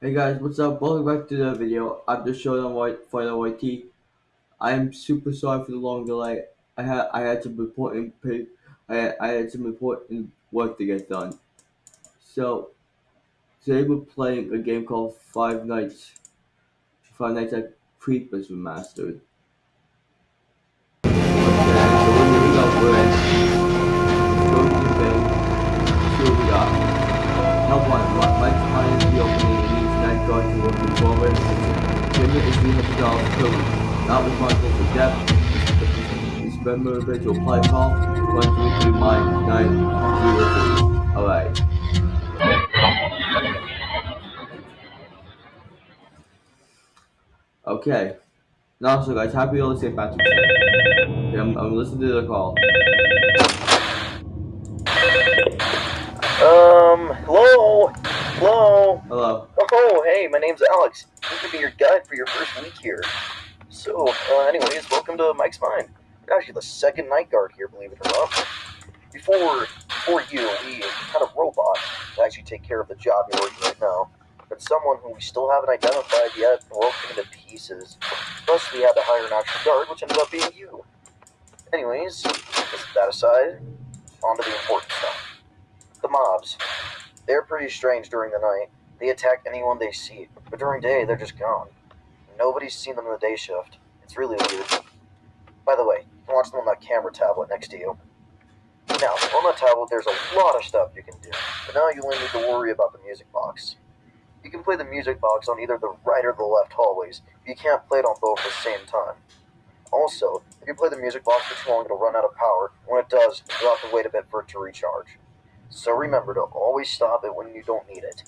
Hey guys, what's up? Welcome back to the video. I'm just showing on White Final YT. I am super sorry for the long delay. I had I had some important I I had some important work to get done. So today we're playing a game called Five Nights Five Nights at Creepers Remastered. Okay, so. We're in. Go to the. See what we got. Help. Mike's client to work in forward. Is $300 per week. Not responsible for debt. This member to apply call. 133 Alright. Okay. Now, so guys, happy early St. Patrick's Day. Okay, I'm, I'm listening to the call. Um, hello? Hello? Hello. Oh, hey, my name's Alex. I'm gonna be your guide for your first week here. So, uh, anyways, welcome to Mike's Mine. You're actually the second night guard here, believe it or not. Before, before you, we had a robot to actually take care of the job you're working right now. But someone who we still haven't identified yet broke into pieces. Thus, we had to hire an actual guard, which ended up being you. Anyways, that aside. On to the important stuff. The mobs. They're pretty strange during the night. They attack anyone they see, but during day, they're just gone. Nobody's seen them in the day shift. It's really weird. By the way, you can watch them on that camera tablet next to you. Now, on that tablet, there's a lot of stuff you can do, but now you only need to worry about the music box. You can play the music box on either the right or the left hallways, but you can't play it on both at the same time. Also, if you play the music box for too long, it'll run out of power. When it does, you'll have to wait a bit for it to recharge. So remember to always stop it when you don't need it.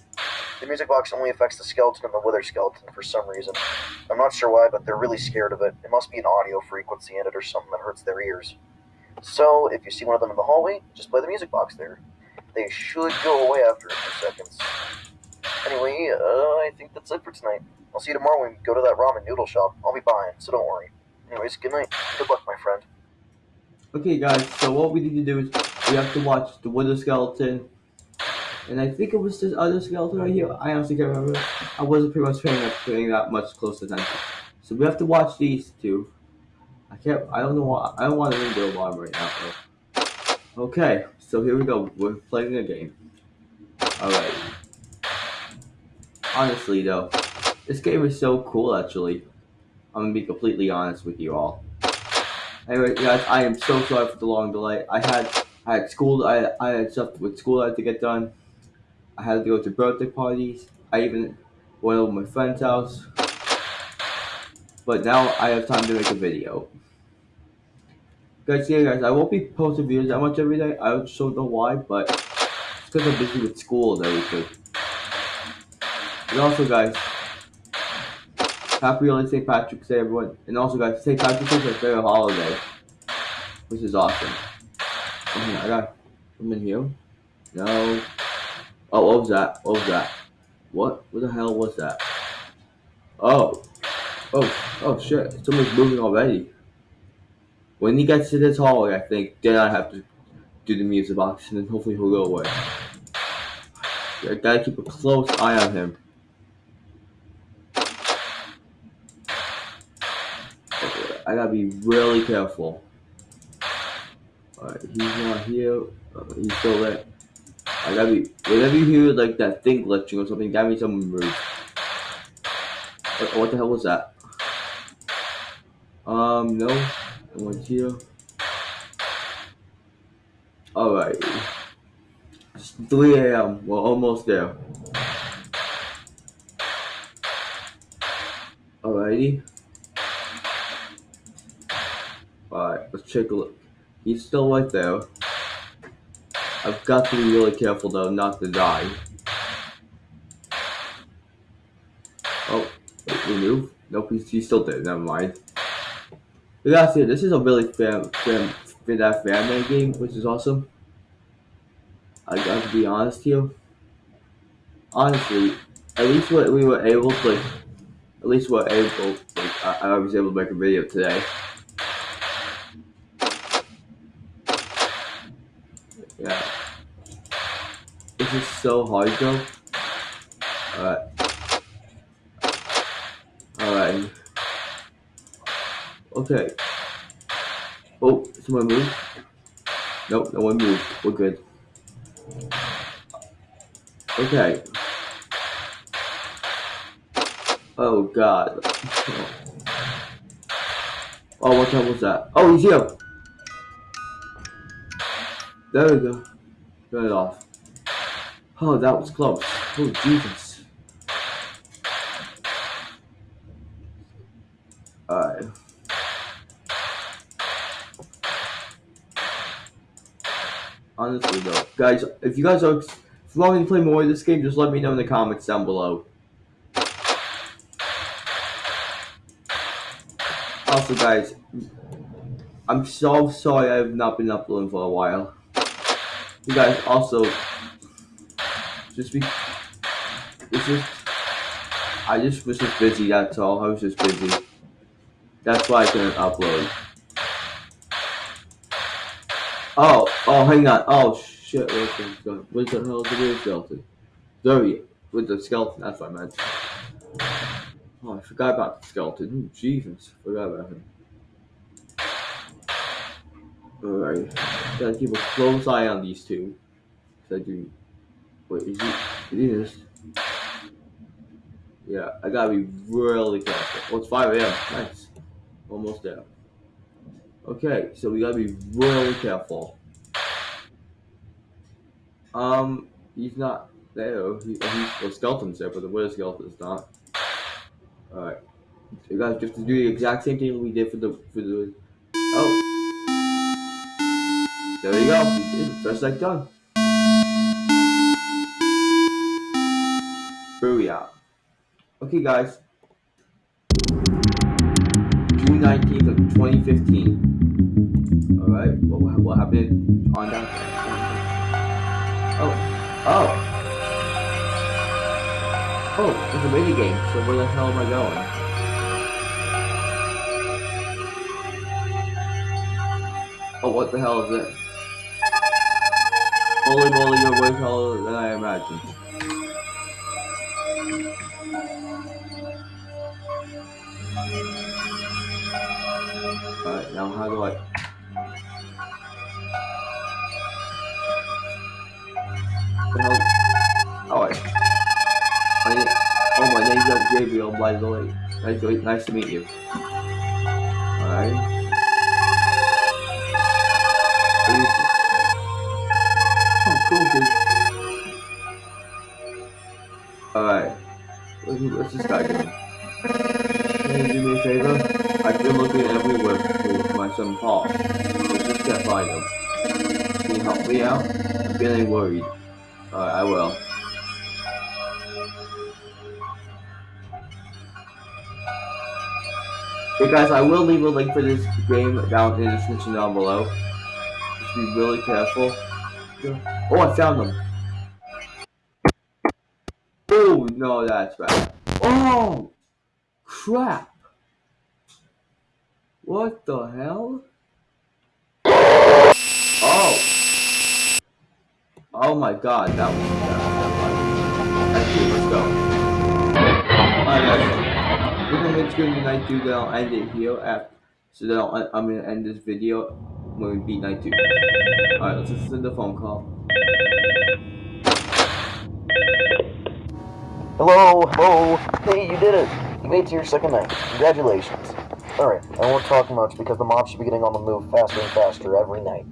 The music box only affects the skeleton and the wither skeleton for some reason. I'm not sure why, but they're really scared of it. It must be an audio frequency in it or something that hurts their ears. So if you see one of them in the hallway, just play the music box there. They should go away after a few seconds. Anyway, uh, I think that's it for tonight. I'll see you tomorrow when we go to that ramen noodle shop. I'll be buying, so don't worry. Anyways, good night. Good luck, my friend. Okay, guys, so what we need to do is we have to watch the Wither Skeleton. And I think it was this other skeleton right here. I honestly can't remember. I wasn't pretty much paying, paying that much close attention. So we have to watch these two. I can't, I don't know why, I don't want to ring the alarm right now. Though. Okay, so here we go. We're playing a game. Alright. Honestly, though, this game is so cool, actually. I'm gonna be completely honest with you all. Anyway, guys, I am so sorry for the long delay. I had I had school. I I had stuff with school I had to get done. I had to go to birthday parties. I even went over my friend's house. But now I have time to make a video. Guys, yeah, guys, I won't be posting videos that much every day. I just don't know why, but it's because I'm busy with school and everything. And also, guys, happy early St. Patrick's Day, everyone. And also, guys, St. Patrick's Day is my favorite holiday, which is awesome. I got I'm in here. No. Oh, what was that? What was that? What? What the hell was that? Oh. Oh, oh shit. Someone's moving already. When he gets to this hallway, I think, then I have to do the music box, and then hopefully he'll go away. I gotta keep a close eye on him. I gotta be really careful. Alright, he's not here. Uh, he's still there. I gotta be. Whenever you hear like that thing glitching or something, that means someone moved. What, what the hell was that? Um, no. No one's here. Alright. It's 3 a.m. We're almost there. Alrighty. Alright, let's take a look. He's still right there. I've got to be really careful though not to die. Oh, wait, we move? Nope, he's, he's still dead, never mind. But that's it, this is a really fan, fan, that fan game, which is awesome. I got to be honest here. Honestly, at least what we were able to, like, at least we're able, like, I, I was able to make a video today. This is so hard though. Alright. Alright. Okay. Oh, someone moved? Nope, no one moved. We're good. Okay. Oh god. Oh, what time was that? Oh, he's here! There we go. Turn it off. Oh, that was close. Oh, Jesus. Alright. Honestly though, guys, if you guys are if you want me to play more of this game, just let me know in the comments down below. Also, guys, I'm so sorry I have not been uploading for a while. You guys also just be it's just I just was just busy, that's all. I was just busy. That's why I couldn't upload. Oh, oh, hang on. Oh, shit. Where's the? What the hell the real skeleton? Zoe, with the skeleton. That's what I meant. Oh, I forgot about the skeleton. Ooh, Jesus. Forgot about him. Alright. Gotta keep a close eye on these two. I do. Wait, is he? It is. Yeah, I gotta be really careful. Oh, it's 5 a.m. Nice. Almost there. Okay, so we gotta be really careful. Um, he's not there. He, he's, the skeleton's there, but the wither skeleton's not. Alright. You guys just do the exact same thing we did for the for the Oh. There you go. First like done. Booyah. Okay guys. June 19th of 2015. Alright, what, what happened on that? Oh. Oh. Oh, it's a mini game, so where the hell am I going? Oh, what the hell is it? Holy moly, you're way taller than I imagined. Alright, now how do I... Hell? Oh. My name... My name's uh, Gabriel, by the way. Nice, to- nice to meet you. Alright. Oh, cool, dude. Alright. What's this guy just can't find him. Can you help me out? I'm feeling worried. Alright, I will. Hey guys, I will leave a link for this game down in the description down below. Just be really careful. Oh, I found them. Oh, no, that's bad. Oh! Crap! What the hell? Oh! Oh my god, that was uh, bad. Actually, let's go. Alright guys, we're gonna make sure night two, then I'll end it here after, so then I'll, I'm gonna end this video when we beat night two. Alright, let's listen to the phone call. Hello, hello. Hey, you did it. You made it to your second night. Congratulations. Alright, I won't talk much because the mob should be getting on the move faster and faster every night.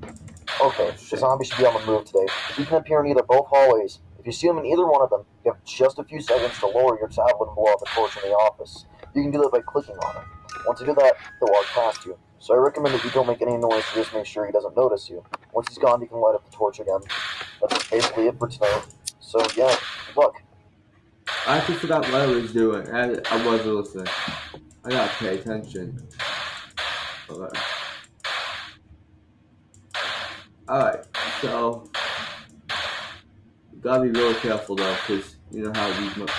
Okay, the zombie should be on the move today. You can appear in either both hallways. If you see him in either one of them, you have just a few seconds to lower your tablet and blow out the torch in the office. You can do that by clicking on it. Once you do that, he'll walk past you. So I recommend that you don't make any noise to just make sure he doesn't notice you. Once he's gone, you can light up the torch again. That's basically it for tonight. So yeah, luck. I actually forgot what I was doing. I, I wasn't listening. I gotta pay attention. Alright. Alright, so gotta be really careful though, because you know how these much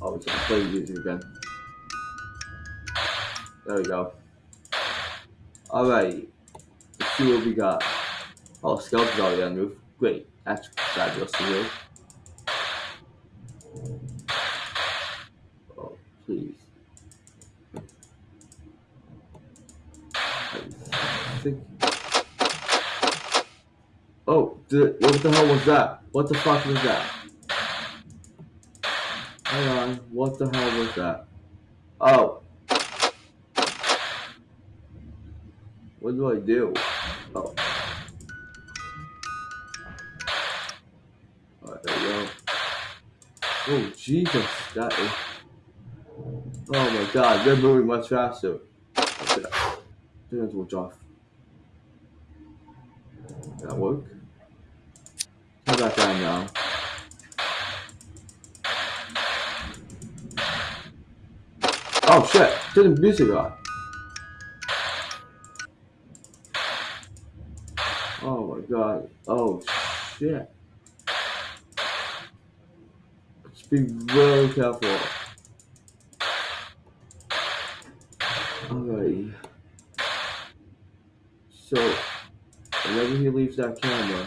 oh we gonna play music again. There we go. Alright. Let's see what we got. Oh skeleton's already on the roof. Great. That's fabulous to do. Oh, please. I think Oh, the, what the hell was that? What the fuck was that? Hang on, what the hell was that? Oh. What do I do? Oh. Alright, there we go. Oh, Jesus, that is... Oh my god, they're moving much faster. Okay. That switch off. That work? That now. Oh shit! Turn the music on. Oh my god. Oh shit. Let's be very careful. Alrighty. So, whenever he leaves that camera.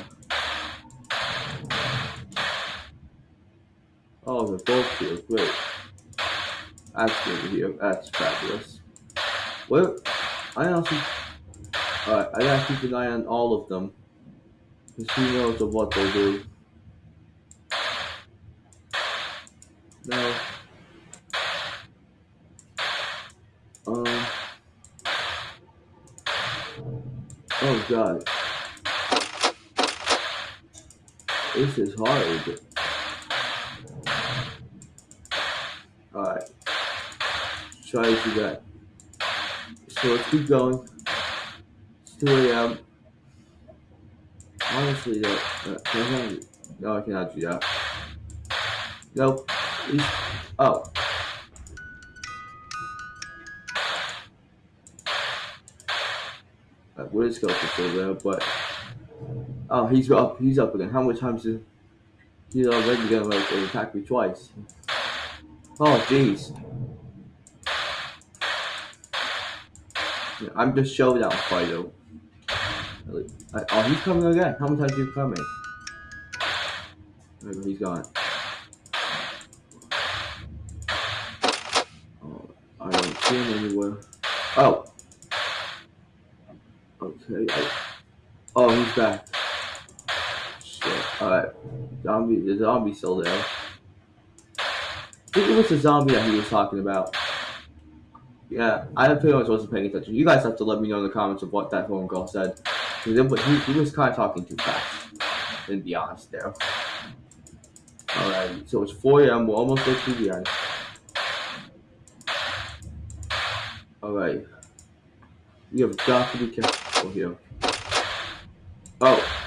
They're both here. Great. That's. That's fabulous. Well, I honestly. Alright, I gotta keep an eye on all of them. Because who knows of what they'll do. No. Um. Oh god. This is hard. Alright. Try to that. So let's keep going. It's 2 a.m. Honestly, though, uh, no, I cannot do that. He's, oh. Uh, Where is Goku still there? But oh, he's up. He's up again. How many times is he's already gonna like attack me twice? Oh, jeez. Yeah, I'm just fighter. Really. I, oh, he's coming again. How many times are you coming? There he's gone. Oh, I don't see him anywhere. Oh. Okay. Oh, he's back. Shit. Alright. Zombie. The zombie's still there. I think it was the zombie that he was talking about. Yeah, I pretty much wasn't paying attention. You guys have to let me know in the comments of what that phone call said. He, he was kind of talking too fast. To be honest there. Alright, so it's 4 a.m. We're almost at 2 p.m. Alright. We have got to be careful here. Oh.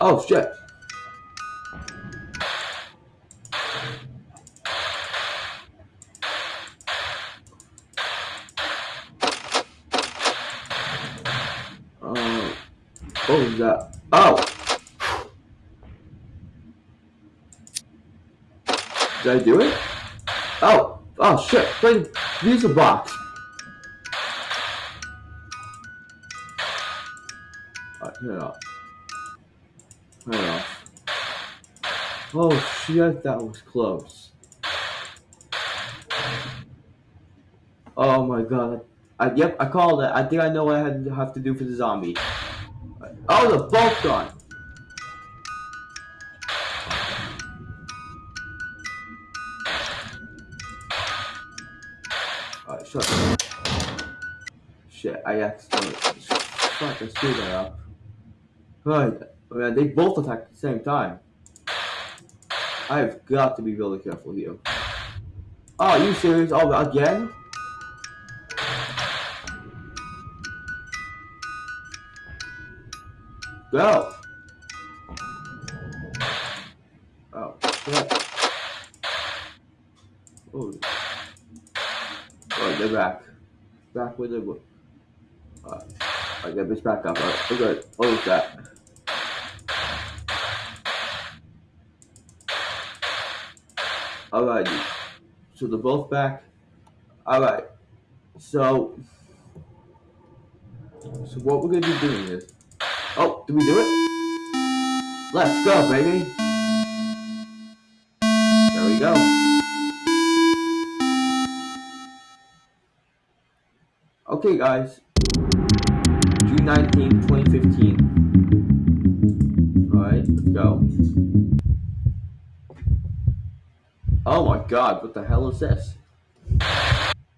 Oh, shit. Uh, what was that? Oh! Did I do it? Oh! Oh shit! Play music box! Alright, turn it off. Turn it off. Oh shit, that was close. Oh my god. I, yep, I called it. I think I know what I have to do for the zombie. Oh, they're both gone. Alright, shut up. Shit, I accidentally. Fuck, I screwed that up. Right, man, they both attack at the same time. I've got to be really careful here. Oh, are you serious? Oh, again? Go! Oh, shit. Oh. Oh, they're back. Back with the. Uh, I get this back up. Alright, we're good. What was that? Alrighty. So they're both back. Alright. So. So what we're gonna be doing is. Oh, did we do it? Let's go, baby. There we go. Okay, guys. June 19, 2015. Alright, let's go. Oh my god, what the hell is this?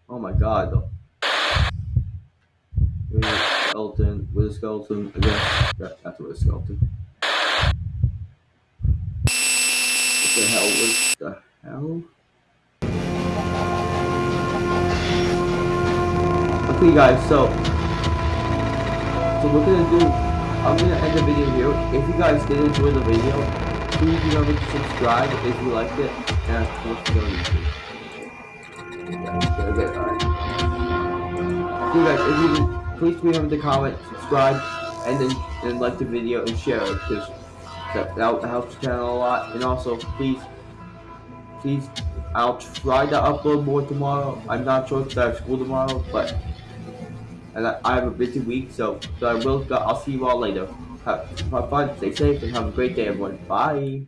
Oh my god, though. With a a skeleton, again. Yeah, that's wither skeleton. What the hell was the hell? Okay guys, so so we're gonna do I'm gonna end the video here. If you guys did enjoy the video, please remember to subscribe if you liked it and of course go YouTube. Yeah, okay, alright. Guys, if you please remember to comment, subscribe, and then and like the video and share it because that, that helps the channel a lot. And also please please I'll try to upload more tomorrow. I'm not sure if I have school tomorrow, but and I, I have a busy week, so, so I will. I'll see you all later. Have, have fun, stay safe, and have a great day, everyone. Bye.